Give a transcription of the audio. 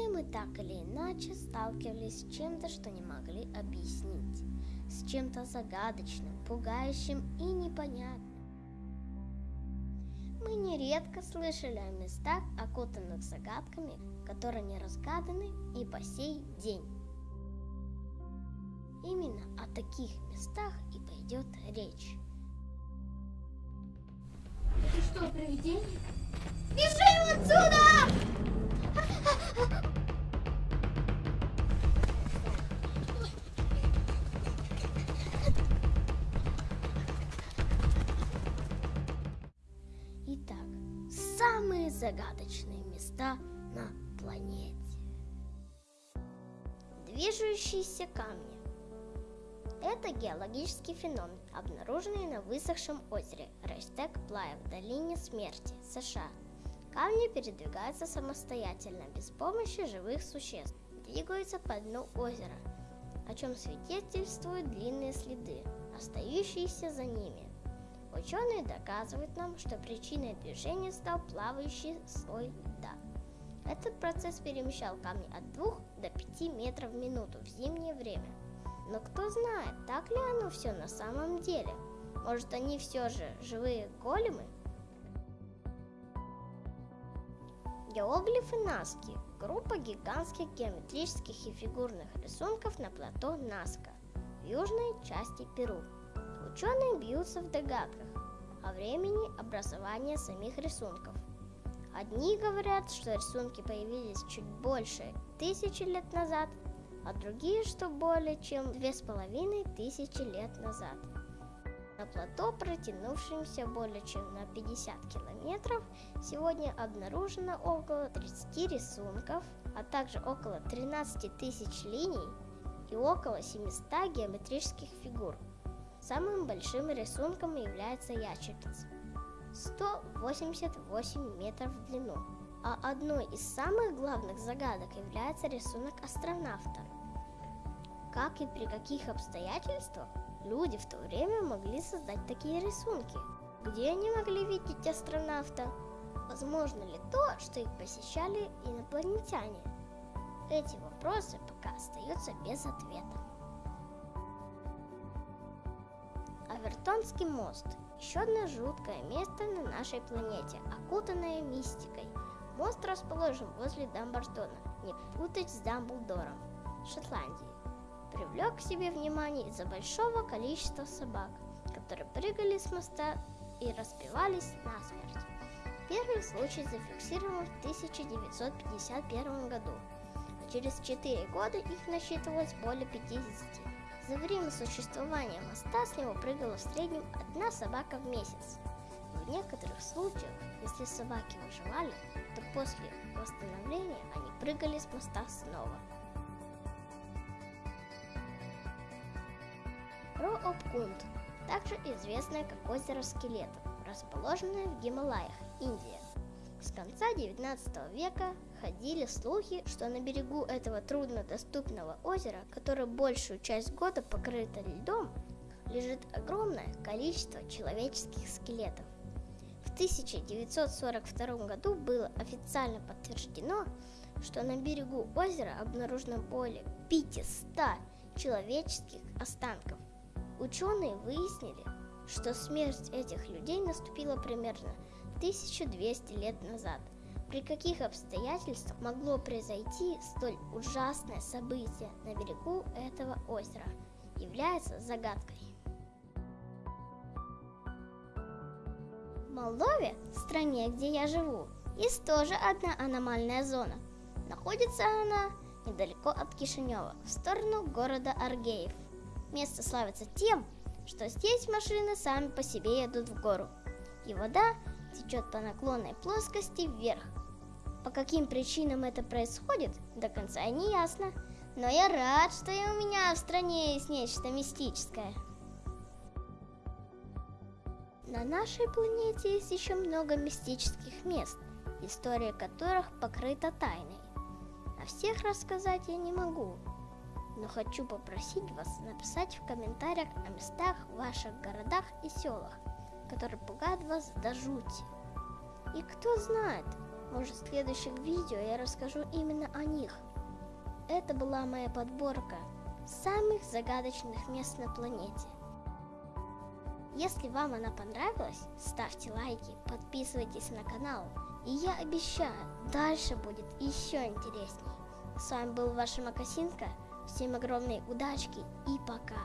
Все мы так или иначе сталкивались с чем-то, что не могли объяснить, с чем-то загадочным, пугающим и непонятным. Мы нередко слышали о местах, окутанных загадками, которые не разгаданы и по сей день. Именно о таких местах и пойдет речь. Это что, привидение? Бежим отсюда! Загадочные места на планете. Движущиеся камни. Это геологический феномен, обнаруженный на высохшем озере Рейстек Плая в долине смерти, США. Камни передвигаются самостоятельно, без помощи живых существ, двигаются по дну озера, о чем свидетельствуют длинные следы, остающиеся за ними. Ученые доказывают нам, что причиной движения стал плавающий слой льда. Этот процесс перемещал камни от 2 до 5 метров в минуту в зимнее время. Но кто знает, так ли оно все на самом деле? Может, они все же живые големы? Геоглифы Наски – группа гигантских геометрических и фигурных рисунков на плато Наска в южной части Перу. Ученые бьются в догадках о времени образования самих рисунков. Одни говорят, что рисунки появились чуть больше тысячи лет назад, а другие, что более чем две с половиной тысячи лет назад. На плато, протянувшемся более чем на 50 километров, сегодня обнаружено около 30 рисунков, а также около 13 тысяч линий и около 700 геометрических фигур. Самым большим рисунком является ящерица. 188 метров в длину. А одной из самых главных загадок является рисунок астронавта. Как и при каких обстоятельствах люди в то время могли создать такие рисунки? Где они могли видеть астронавта? Возможно ли то, что их посещали инопланетяне? Эти вопросы пока остаются без ответа. Авертонский мост – еще одно жуткое место на нашей планете, окутанное мистикой. Мост расположен возле Дамблдона, не путать с Дамблдором, Шотландии. Привлек к себе внимание из-за большого количества собак, которые прыгали с моста и разбивались насмерть. Первый случай зафиксирован в 1951 году, а через 4 года их насчитывалось более 50. За время существования моста с него прыгала в среднем одна собака в месяц. В некоторых случаях, если собаки выживали, то после восстановления они прыгали с моста снова. Роопкунд, также известное как озеро скелетов, расположенное в Гималаях, Индия. С конца 19 века ходили слухи, что на берегу этого труднодоступного озера, которое большую часть года покрыто льдом, лежит огромное количество человеческих скелетов. В 1942 году было официально подтверждено, что на берегу озера обнаружено более 500 человеческих останков. Ученые выяснили, что смерть этих людей наступила примерно 1200 лет назад. При каких обстоятельствах могло произойти столь ужасное событие на берегу этого озера, является загадкой. В Молдове, стране, где я живу, есть тоже одна аномальная зона. Находится она недалеко от Кишинева, в сторону города Аргеев. Место славится тем, что здесь машины сами по себе едут в гору, и вода течет по наклонной плоскости вверх. По каким причинам это происходит, до конца не ясно, но я рад, что и у меня в стране есть нечто мистическое. На нашей планете есть еще много мистических мест, история которых покрыта тайной. О всех рассказать я не могу, но хочу попросить вас написать в комментариях о местах в ваших городах и селах, которые пугают вас до жути. И кто знает, Может, в следующих видео я расскажу именно о них. Это была моя подборка самых загадочных мест на планете. Если вам она понравилась, ставьте лайки, подписывайтесь на канал. И я обещаю, дальше будет еще интересней. С вами был ваша Макасинка. Всем огромной удачки и пока.